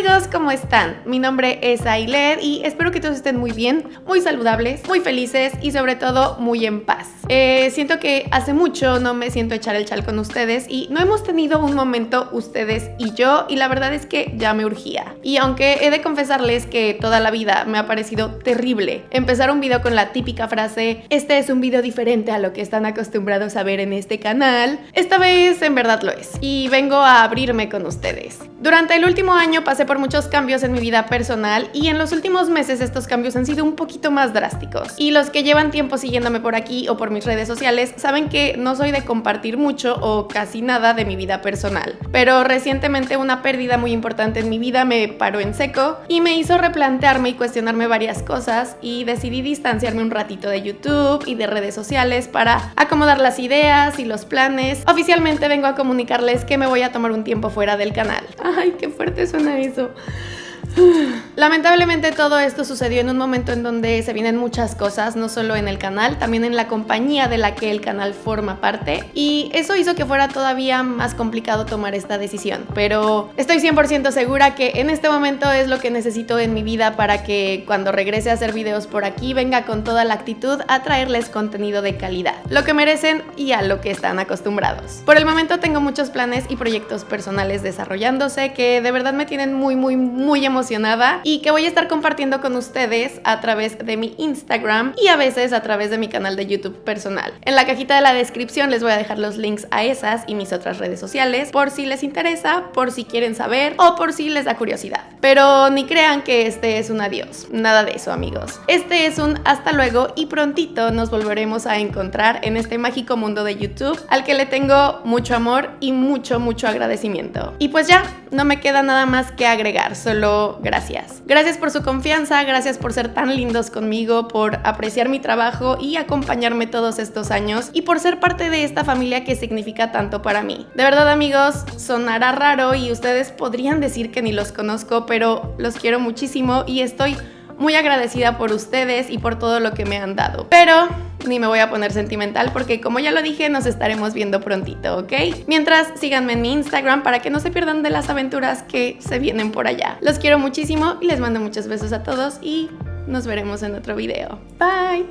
amigos, ¿cómo están? Mi nombre es Ailer y espero que todos estén muy bien, muy saludables, muy felices y sobre todo muy en paz. Eh, siento que hace mucho no me siento echar el chal con ustedes y no hemos tenido un momento ustedes y yo y la verdad es que ya me urgía. Y aunque he de confesarles que toda la vida me ha parecido terrible empezar un video con la típica frase este es un video diferente a lo que están acostumbrados a ver en este canal, esta vez en verdad lo es y vengo a abrirme con ustedes. Durante el último año pasé por muchos cambios en mi vida personal y en los últimos meses estos cambios han sido un poquito más drásticos. Y los que llevan tiempo siguiéndome por aquí o por mis redes sociales saben que no soy de compartir mucho o casi nada de mi vida personal. Pero recientemente una pérdida muy importante en mi vida me paró en seco y me hizo replantearme y cuestionarme varias cosas y decidí distanciarme un ratito de YouTube y de redes sociales para acomodar las ideas y los planes. Oficialmente vengo a comunicarles que me voy a tomar un tiempo fuera del canal. Ay, qué fuerte suena eso. そう。Lamentablemente todo esto sucedió en un momento en donde se vienen muchas cosas, no solo en el canal, también en la compañía de la que el canal forma parte y eso hizo que fuera todavía más complicado tomar esta decisión, pero estoy 100% segura que en este momento es lo que necesito en mi vida para que cuando regrese a hacer videos por aquí venga con toda la actitud a traerles contenido de calidad, lo que merecen y a lo que están acostumbrados. Por el momento tengo muchos planes y proyectos personales desarrollándose que de verdad me tienen muy muy muy emocionada y que voy a estar compartiendo con ustedes a través de mi Instagram y a veces a través de mi canal de YouTube personal. En la cajita de la descripción les voy a dejar los links a esas y mis otras redes sociales por si les interesa, por si quieren saber o por si les da curiosidad. Pero ni crean que este es un adiós, nada de eso amigos. Este es un hasta luego y prontito nos volveremos a encontrar en este mágico mundo de YouTube al que le tengo mucho amor y mucho mucho agradecimiento. Y pues ya, no me queda nada más que agregar, solo gracias. Gracias por su confianza, gracias por ser tan lindos conmigo, por apreciar mi trabajo y acompañarme todos estos años y por ser parte de esta familia que significa tanto para mí. De verdad amigos, sonará raro y ustedes podrían decir que ni los conozco, pero los quiero muchísimo y estoy muy agradecida por ustedes y por todo lo que me han dado. Pero ni me voy a poner sentimental porque como ya lo dije nos estaremos viendo prontito, ¿ok? Mientras síganme en mi Instagram para que no se pierdan de las aventuras que se vienen por allá. Los quiero muchísimo y les mando muchos besos a todos y nos veremos en otro video. Bye!